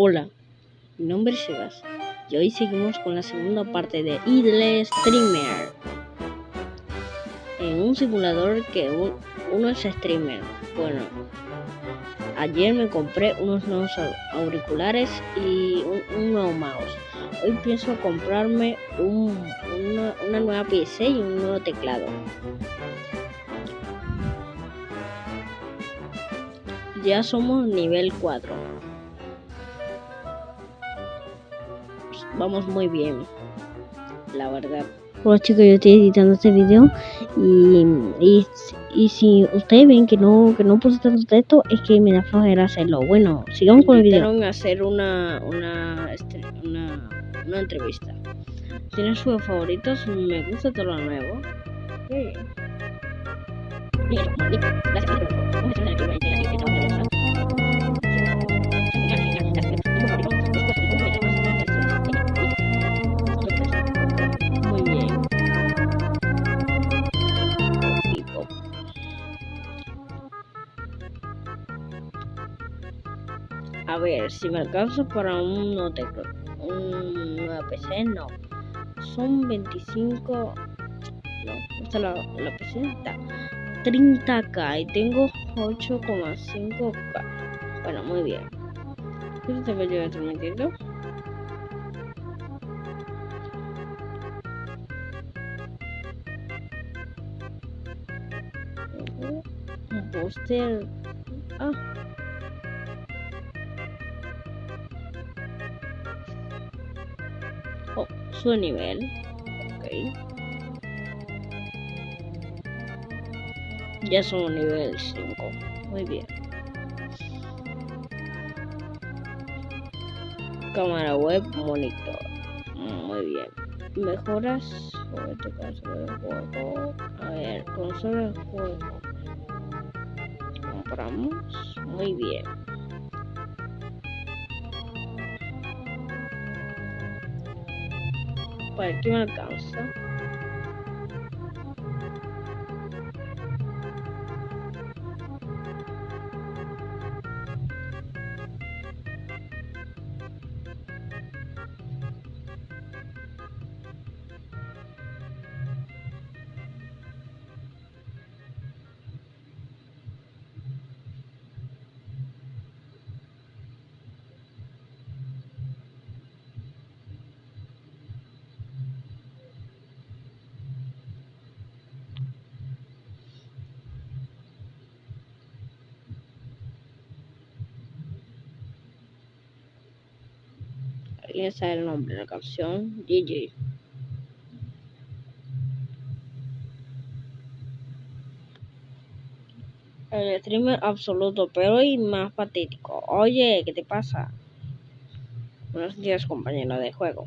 Hola, mi nombre es Sebas y hoy seguimos con la segunda parte de Idle Streamer. En un simulador que uno es streamer. Bueno, ayer me compré unos nuevos auriculares y un, nuevo mouse. Hoy pienso comprarme una, una nueva PC y un nuevo teclado. Ya somos nivel 4. Vamos muy bien, la verdad. Hola chicos, yo estoy editando este video y, y, y, si ustedes ven que no que no puse tanto texto es que me da flojera hacerlo. Bueno, sigamos con el video. a hacer una una, este, una, una entrevista. ¿Tienen sus favoritos? Me gusta todo lo nuevo. Sí. A ver, si me alcanzo para un tengo una PC, no. Son 25. No, esta la, la PC está 30k y tengo 8,5k. Bueno, muy bien. ¿Qué te voy a transmitiendo? Un póster. Ah. Su nivel. Ok. Ya somos nivel 5. Muy bien. Cámara web, monitor. Muy bien. Mejoras. A ver, consola de juego. Compramos. Muy bien. Para que me alcanza. ¿Alguien sabe el nombre de la canción? GG. El streamer absoluto, pero y más patético. Oye, ¿qué te pasa? Buenos días, compañero de juego.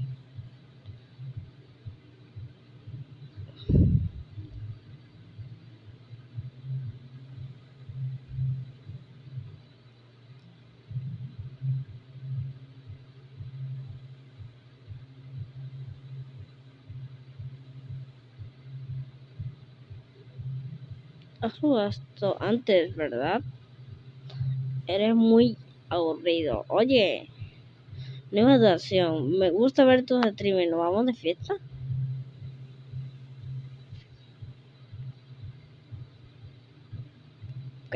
Has jugado esto antes, ¿verdad? Eres muy aburrido. Oye, nueva atracción. Me gusta ver tus streamers. ¿Nos vamos de fiesta? Ok,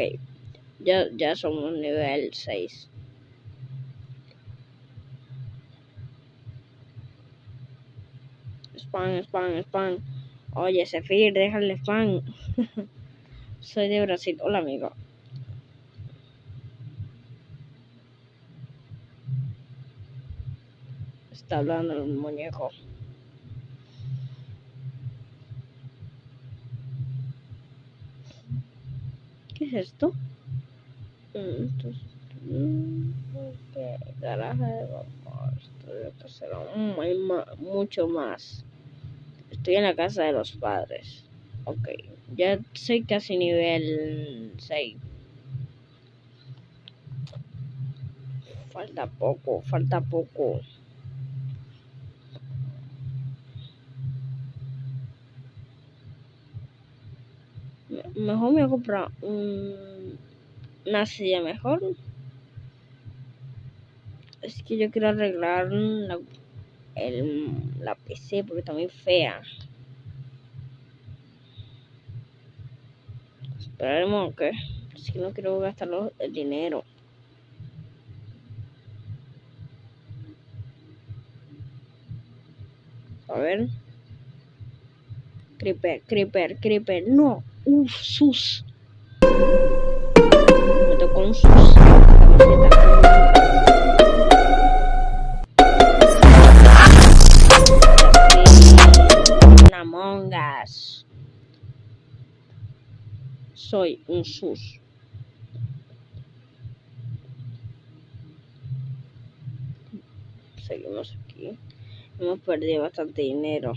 ya, ya somos nivel 6. Spam, spam, spam. Oye, Sefir, déjale spam. Soy de Brasil. Hola, amigo. Está hablando el muñeco. ¿Qué es esto? Mm, esto es... Mm, garaje de vapor. Esto mucho más. Estoy en la casa de los padres. Ok. Ya soy casi nivel 6. Falta poco, falta poco. Mejor me voy a comprar un, una silla mejor. es que yo quiero arreglar la, el, la PC porque está muy fea. Esperemos que que no quiero gastar el dinero. A ver. Creeper, creeper, creeper. No. Uf, sus. Me tocó un sus. Soy un sus. Seguimos aquí. Hemos perdido bastante dinero.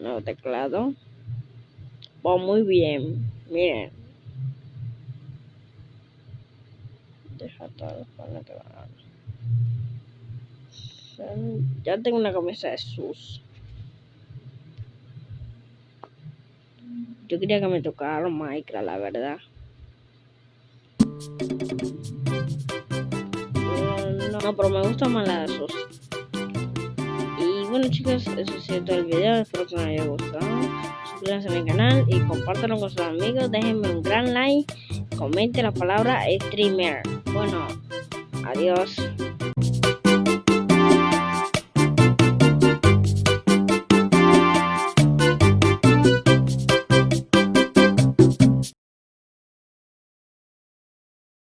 Nuevo teclado. Oh, muy bien. Miren. Deja todo para Ya tengo una camisa de sus. Yo quería que me tocara Minecraft, la verdad. No, pero me gusta más la de sus. Y bueno chicos, eso es todo el video. Espero que les haya gustado. Suscríbanse a mi canal y compártanlo con sus amigos. Déjenme un gran like. Comente la palabra streamer. Bueno, adiós.